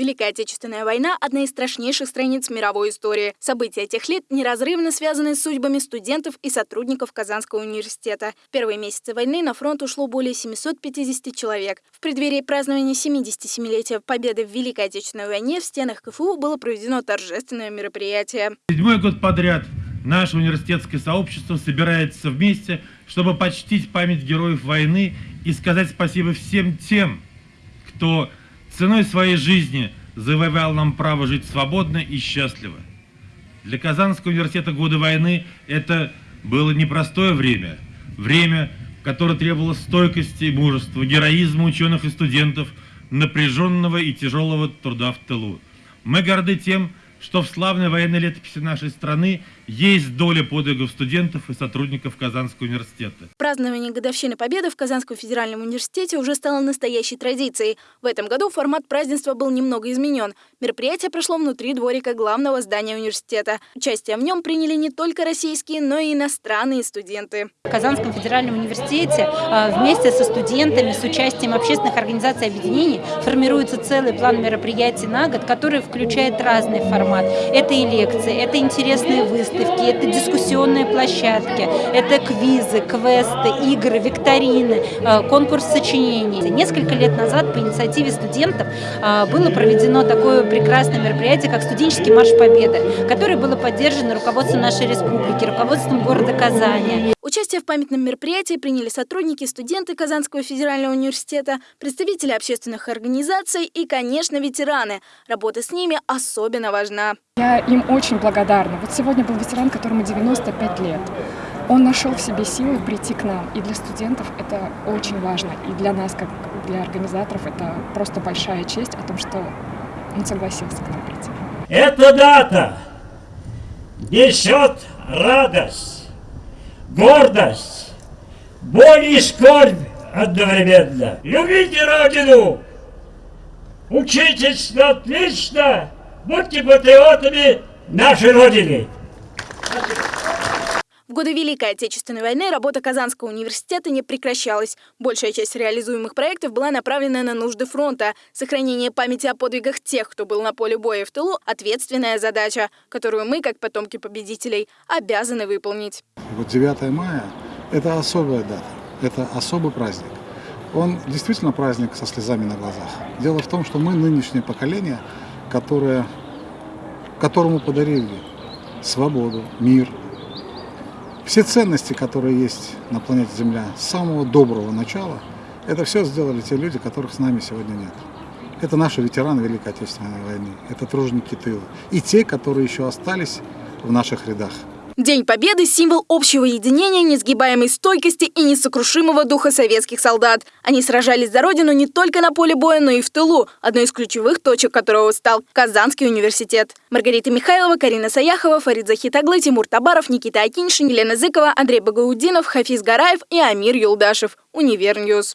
Великая Отечественная война – одна из страшнейших страниц мировой истории. События тех лет неразрывно связаны с судьбами студентов и сотрудников Казанского университета. В первые месяцы войны на фронт ушло более 750 человек. В преддверии празднования 77-летия победы в Великой Отечественной войне в стенах КФУ было проведено торжественное мероприятие. Седьмой год подряд наше университетское сообщество собирается вместе, чтобы почтить память героев войны и сказать спасибо всем тем, кто ценой своей жизни завоевал нам право жить свободно и счастливо. Для Казанского университета годы войны это было непростое время, время, которое требовало стойкости и мужества, героизма ученых и студентов, напряженного и тяжелого труда в тылу. Мы горды тем, что в славной военной летописи нашей страны есть доля подвигов студентов и сотрудников Казанского университета. Празднование годовщины Победы в Казанском федеральном университете уже стало настоящей традицией. В этом году формат празднества был немного изменен. Мероприятие прошло внутри дворика главного здания университета. Участие в нем приняли не только российские, но и иностранные студенты. В Казанском федеральном университете а, вместе со студентами, с участием общественных организаций и объединений формируется целый план мероприятий на год, который включает разный формат формат. Это и лекции, это интересные выставки, это дискуссионные площадки, это квизы, квесты, игры, викторины, э, конкурс сочинений. Несколько лет назад по инициативе студентов э, было проведено такое прекрасное мероприятие, как студенческий марш Победы, которое было поддержано руководством нашей республики, руководством города Казани. Участие в памятном мероприятии приняли сотрудники, студенты Казанского федерального университета, представители общественных организаций и, конечно, ветераны. Работа с ними особенно важна. Я им очень благодарна. Вот сегодня был ветеран, которому 95 лет. Он нашел в себе силы прийти к нам. И для студентов это очень важно. И для нас, как для организаторов, это просто большая честь о том, что он согласился к нам прийти. Эта дата несет радость гордость, боль и скорбь одновременно. Любите Родину, учитесь отлично, будьте патриотами нашей Родины. В годы Великой Отечественной войны работа Казанского университета не прекращалась. Большая часть реализуемых проектов была направлена на нужды фронта. Сохранение памяти о подвигах тех, кто был на поле боя в тылу – ответственная задача, которую мы, как потомки победителей, обязаны выполнить. Вот 9 мая – это особая дата, это особый праздник. Он действительно праздник со слезами на глазах. Дело в том, что мы нынешнее поколение, которое, которому подарили свободу, мир – все ценности, которые есть на планете Земля с самого доброго начала, это все сделали те люди, которых с нами сегодня нет. Это наши ветераны Великой Отечественной войны, это труженики тыла и те, которые еще остались в наших рядах. День Победы – символ общего единения, несгибаемой стойкости и несокрушимого духа советских солдат. Они сражались за Родину не только на поле боя, но и в тылу, одной из ключевых точек которого стал Казанский университет. Маргарита Михайлова, Карина Саяхова, Фарид Захитаглы, Тимур Табаров, Никита Акиншин, Елена Зыкова, Андрей Багаудинов, Хафиз Гараев и Амир Юлдашев. Универньюз.